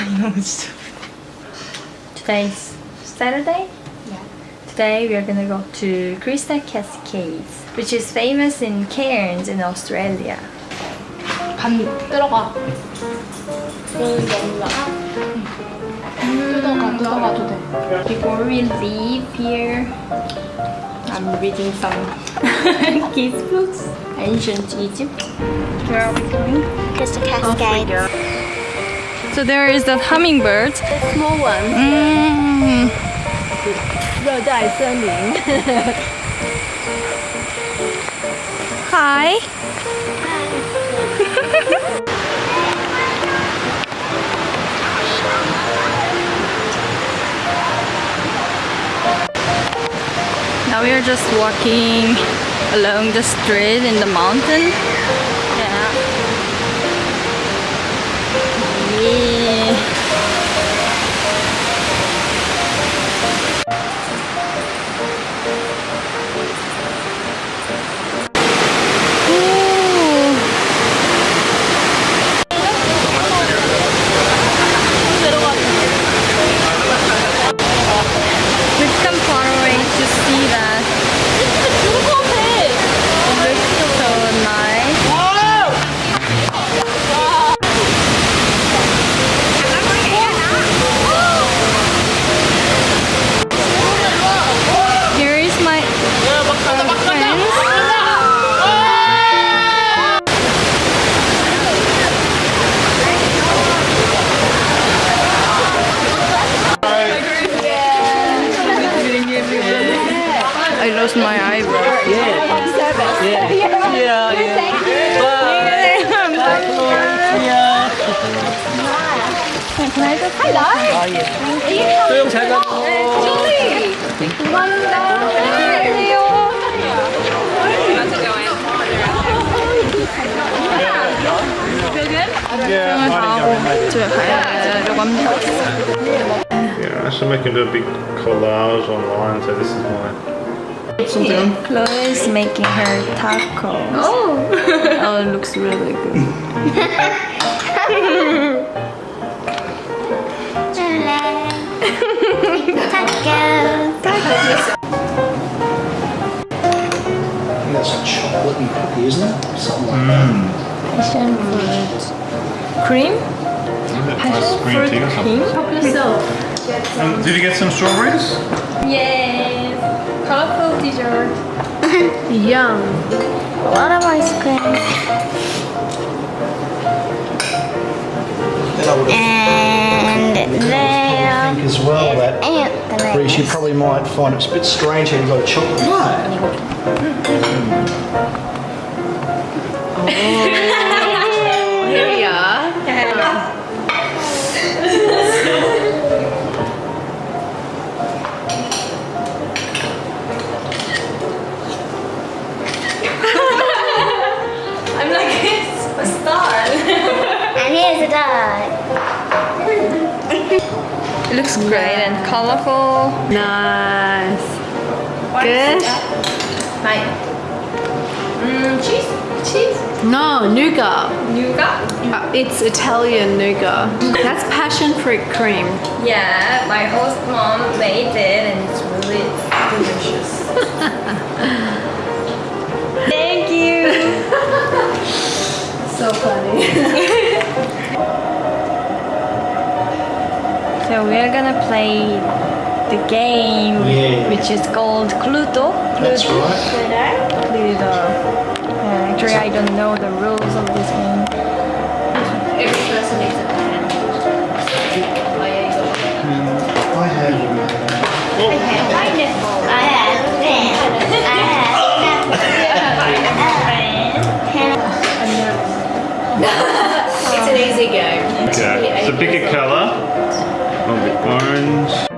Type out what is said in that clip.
너무 진짜. Today's Saturday. Yeah. Today we are gonna go to Crystal Cascades, which is famous in Cairns in Australia. 간 들어가. 여기 올라가. 뜯어가, 뜯어가도 돼. Before we leave here, I'm reading some kids books. Ancient Egypt. Where are we going? Crystal Cascade. So there is the hummingbird. Small one. Mm. 热带森林。 Hi. now we are just walking along the street in the mountain. Yeah. I lost my eyebrow. 소영 잘 가. 수영을 다 하고 집에 가려고 합니다. Yeah, I should make him do a big collage online. So this is my. Something. Chloe is making her tacos. Oh! oh, it looks really good. Tacos. I that's a chocolate and cookie, isn't it? Something like that. Passion fruit cream? Nice green tea or something. Um, did you get some strawberries? Yes! Colorful dessert. Yum. A lot of ice cream. Then I And I think as well that And Reese, you probably might find it's a bit strange how you've got a chocolate bar. Here It looks great and colorful. Nice. Good. Hi. Mm, cheese? Cheese? No, nougat. Nougat? Uh, it's Italian nougat. That's passion fruit cream. Yeah, my host mom made it and it's really delicious. So we're gonna play the game Yeah. which is called Cluedo. That's right. Cluedo. Yeah, actually, I don't know the rules of this game. Every person needs a pen. Yeah, you got hmm, I have. I have pen. I have pen. It's an easy game. Okay. So pick a I'll orange.